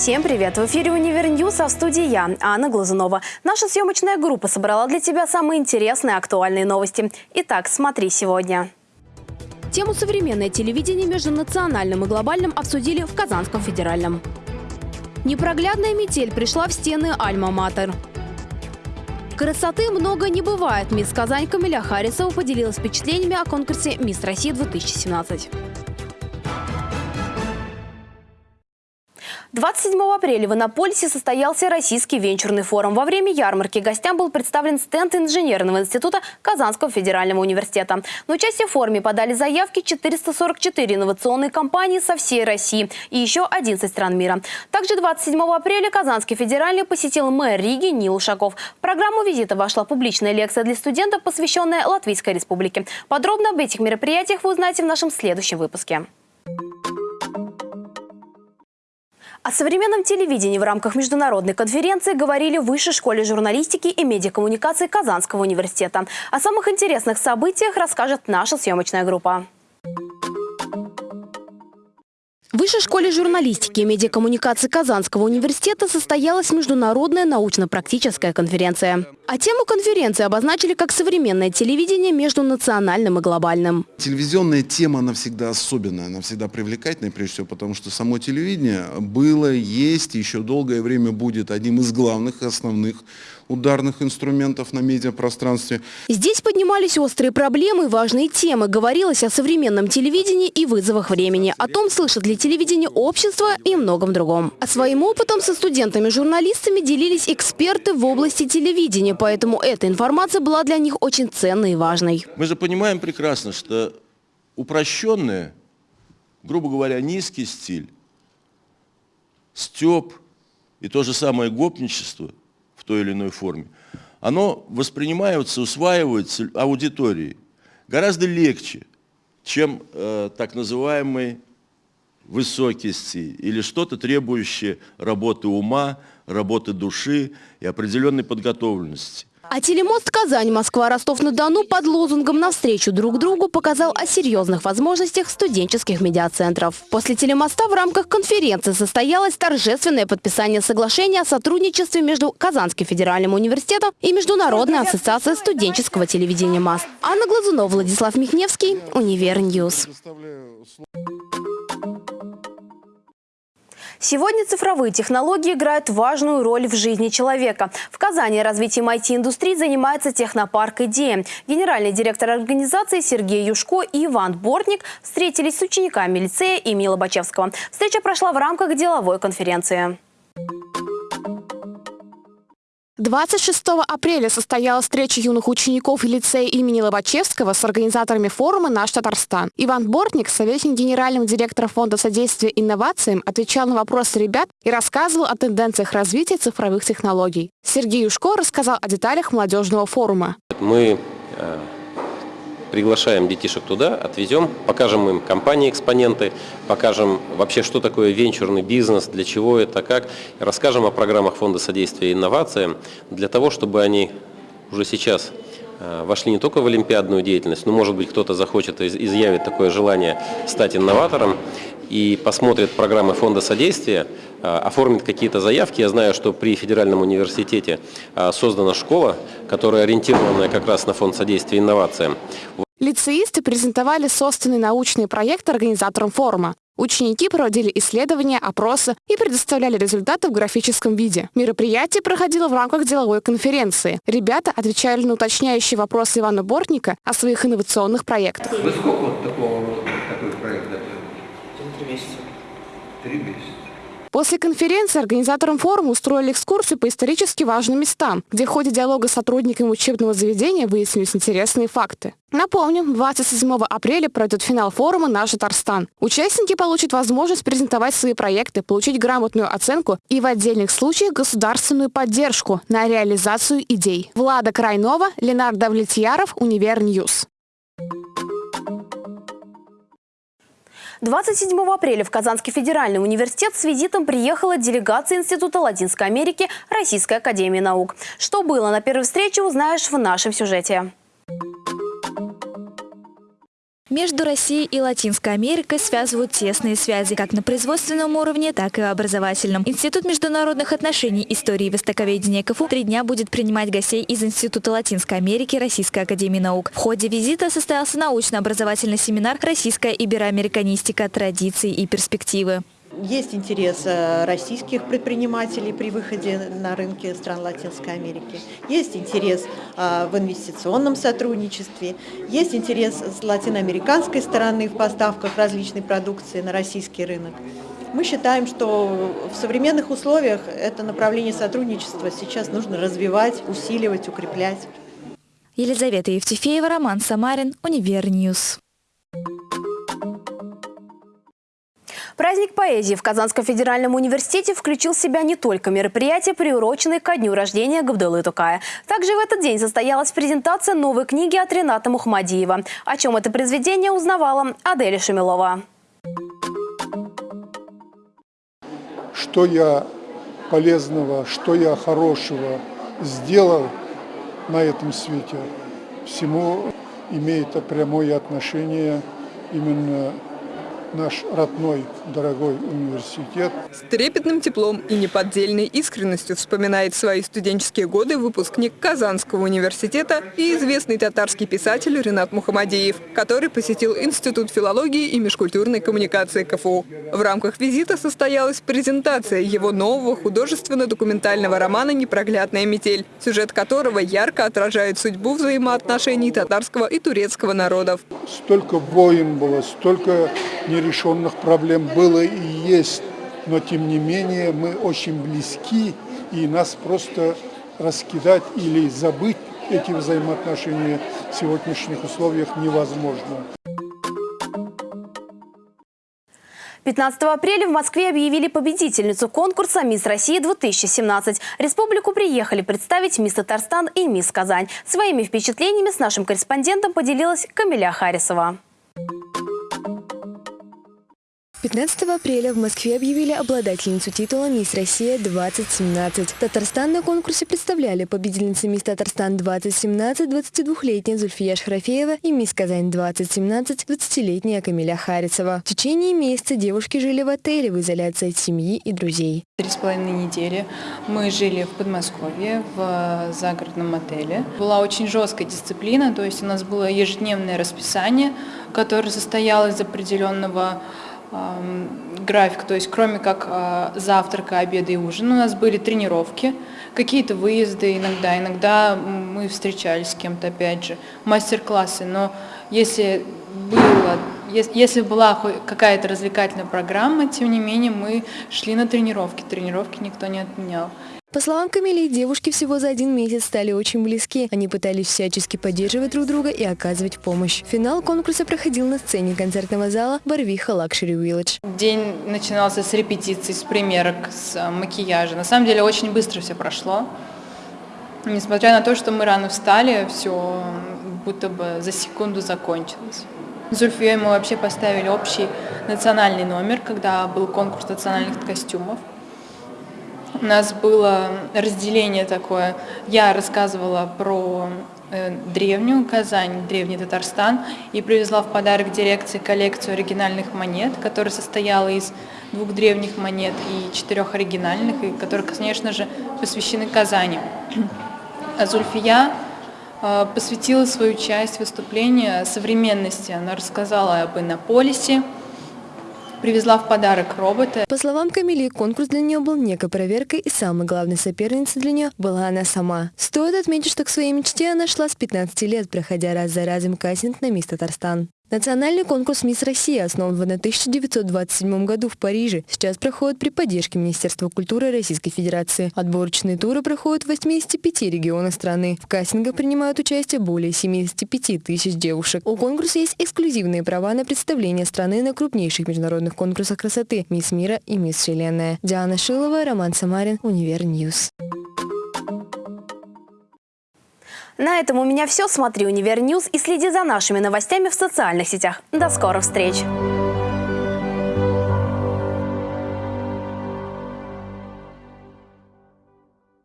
Всем привет! В эфире «Универ а в студии я, Анна Глазунова. Наша съемочная группа собрала для тебя самые интересные актуальные новости. Итак, смотри сегодня. Тему «Современное телевидение между национальным и глобальным» обсудили в Казанском федеральном. Непроглядная метель пришла в стены Альма-Матер. Красоты много не бывает. Мисс Казань Камиля Харисова поделилась впечатлениями о конкурсе «Мисс России-2017». 27 апреля в Иннополисе состоялся Российский венчурный форум. Во время ярмарки гостям был представлен стенд Инженерного института Казанского федерального университета. На участие в форуме подали заявки 444 инновационные компании со всей России и еще 11 стран мира. Также 27 апреля Казанский федеральный посетил мэр Риги Нил Ушаков. В программу визита вошла публичная лекция для студентов, посвященная Латвийской республике. Подробно об этих мероприятиях вы узнаете в нашем следующем выпуске. О современном телевидении в рамках международной конференции говорили в Высшей школе журналистики и медиакоммуникации Казанского университета. О самых интересных событиях расскажет наша съемочная группа. В Высшей школе журналистики и медиакоммуникации Казанского университета состоялась международная научно-практическая конференция. А тему конференции обозначили как современное телевидение между национальным и глобальным. Телевизионная тема, она всегда особенная, она всегда привлекательная, прежде всего, потому что само телевидение было, есть и еще долгое время будет одним из главных основных ударных инструментов на медиапространстве. Здесь поднимались острые проблемы и важные темы. Говорилось о современном телевидении и вызовах времени, о том, слышит ли телевидение общество и многом другом. А своим опытом со студентами-журналистами делились эксперты в области телевидения, поэтому эта информация была для них очень ценной и важной. Мы же понимаем прекрасно, что упрощенное, грубо говоря, низкий стиль, степ и то же самое гопничество – той или иной форме, оно воспринимается, усваивается аудиторией гораздо легче, чем э, так называемый высокий стиль или что-то требующее работы ума, работы души и определенной подготовленности. А телемост Казань-Москва-Ростов-на-Дону под лозунгом «Навстречу друг другу» показал о серьезных возможностях студенческих медиацентров. После телемоста в рамках конференции состоялось торжественное подписание соглашения о сотрудничестве между Казанским федеральным университетом и Международной ассоциацией студенческого телевидения МАС. Анна Глазунова, Владислав Михневский, Univer News. Сегодня цифровые технологии играют важную роль в жизни человека. В Казани развитием IT-индустрии занимается технопарк «Идея». Генеральный директор организации Сергей Юшко и Иван Бортник встретились с учениками лицея имени Лобачевского. Встреча прошла в рамках деловой конференции. 26 апреля состоялась встреча юных учеников лицея имени Лобачевского с организаторами форума «Наш Татарстан». Иван Бортник, советник генерального директора Фонда содействия инновациям, отвечал на вопросы ребят и рассказывал о тенденциях развития цифровых технологий. Сергей Юшко рассказал о деталях молодежного форума. Мы э, приглашаем детишек туда, отвезем, покажем им компании-экспоненты, покажем вообще, что такое венчурный бизнес, для чего это, как, расскажем о программах Фонда содействия инновациям, для того, чтобы они уже сейчас э, вошли не только в олимпиадную деятельность, но, может быть, кто-то захочет, изъявить такое желание стать инноватором и посмотрит программы Фонда содействия, э, оформит какие-то заявки. Я знаю, что при Федеральном университете э, создана школа, которая ориентирована как раз на Фонд содействия инновациям. Лицеисты презентовали собственный научный проект организаторам форума. Ученики проводили исследования, опросы и предоставляли результаты в графическом виде. Мероприятие проходило в рамках деловой конференции. Ребята отвечали на уточняющие вопросы Ивана Бортника о своих инновационных проектах. Вы сколько вот такого, такой проект готовили? Три месяца. Три месяца. После конференции организаторам форума устроили экскурсию по исторически важным местам, где в ходе диалога с сотрудниками учебного заведения выяснились интересные факты. Напомню, 27 апреля пройдет финал форума «Наш Татарстан». Участники получат возможность презентовать свои проекты, получить грамотную оценку и в отдельных случаях государственную поддержку на реализацию идей. Влада Крайнова, Ленар Давлетьяров, Univer News. 27 апреля в Казанский федеральный университет с визитом приехала делегация Института Латинской Америки Российской академии наук. Что было на первой встрече, узнаешь в нашем сюжете. Между Россией и Латинской Америкой связывают тесные связи, как на производственном уровне, так и образовательном. Институт международных отношений, истории и востоковедения КФУ три дня будет принимать гостей из Института Латинской Америки Российской Академии Наук. В ходе визита состоялся научно-образовательный семинар «Российская ибероамериканистика. Традиции и перспективы». Есть интерес э, российских предпринимателей при выходе на рынки стран Латинской Америки. Есть интерес э, в инвестиционном сотрудничестве. Есть интерес с латиноамериканской стороны в поставках различной продукции на российский рынок. Мы считаем, что в современных условиях это направление сотрудничества сейчас нужно развивать, усиливать, укреплять. Елизавета Евтефеева, Роман Самарин, Универ News. Праздник поэзии в Казанском федеральном университете включил в себя не только мероприятия, приуроченные ко дню рождения Габдулы Тукая. Также в этот день состоялась презентация новой книги от Рената Мухмадиева. О чем это произведение узнавала Аделя Шамилова. Что я полезного, что я хорошего сделал на этом свете, всему имеет прямое отношение именно наш родной, дорогой университет. С трепетным теплом и неподдельной искренностью вспоминает свои студенческие годы выпускник Казанского университета и известный татарский писатель Ренат Мухамадиев, который посетил Институт филологии и межкультурной коммуникации КФУ. В рамках визита состоялась презентация его нового художественно-документального романа «Непроглядная метель», сюжет которого ярко отражает судьбу взаимоотношений татарского и турецкого народов. Столько войн было, столько нерешенных проблем было и есть, но тем не менее мы очень близки, и нас просто раскидать или забыть эти взаимоотношения в сегодняшних условиях невозможно. 15 апреля в Москве объявили победительницу конкурса «Мисс Россия-2017». Республику приехали представить мисс Татарстан и мисс Казань. Своими впечатлениями с нашим корреспондентом поделилась Камиля Харисова. 15 апреля в Москве объявили обладательницу титула «Мисс Россия-2017». Татарстан на конкурсе представляли победительницы «Мисс Татарстан-2017» 22-летняя Зульфия Шхрафеева и «Мисс Казань-2017» 20-летняя Камиля Харицева. В течение месяца девушки жили в отеле в изоляции от семьи и друзей. Три с половиной недели мы жили в Подмосковье в загородном отеле. Была очень жесткая дисциплина, то есть у нас было ежедневное расписание, которое состояло из определенного графика, то есть кроме как а, завтрака, обеда и ужина, у нас были тренировки, какие-то выезды иногда, иногда мы встречались с кем-то, опять же, мастер-классы, но если было, если была какая-то развлекательная программа, тем не менее мы шли на тренировки, тренировки никто не отменял. По словам Камилии, девушки всего за один месяц стали очень близки. Они пытались всячески поддерживать друг друга и оказывать помощь. Финал конкурса проходил на сцене концертного зала Барвиха Luxury Village. День начинался с репетиций, с примерок, с э, макияжа. На самом деле очень быстро все прошло. Несмотря на то, что мы рано встали, все будто бы за секунду закончилось. С Зульфией мы вообще поставили общий национальный номер, когда был конкурс национальных костюмов. У нас было разделение такое. Я рассказывала про э, древнюю Казань, древний Татарстан, и привезла в подарок дирекции коллекцию оригинальных монет, которая состояла из двух древних монет и четырех оригинальных, и которые, конечно же, посвящены Казани. А Зульфия э, посвятила свою часть выступления современности. Она рассказала об Иннополисе, привезла в подарок робота. По словам Камили, конкурс для нее был некой проверкой, и самой главной соперницей для нее была она сама. Стоит отметить, что к своей мечте она шла с 15 лет, проходя раз за разом кастинг на мисс Татарстан. Национальный конкурс «Мисс Россия» основан в 1927 году в Париже. Сейчас проходит при поддержке Министерства культуры Российской Федерации. Отборочные туры проходят в 85 регионах страны. В кастингах принимают участие более 75 тысяч девушек. У конкурса есть эксклюзивные права на представление страны на крупнейших международных конкурсах красоты «Мисс Мира» и «Мисс Вселенная». Диана Шилова, Роман Самарин, Универ News. На этом у меня все. Смотри Универ и следи за нашими новостями в социальных сетях. До скорых встреч!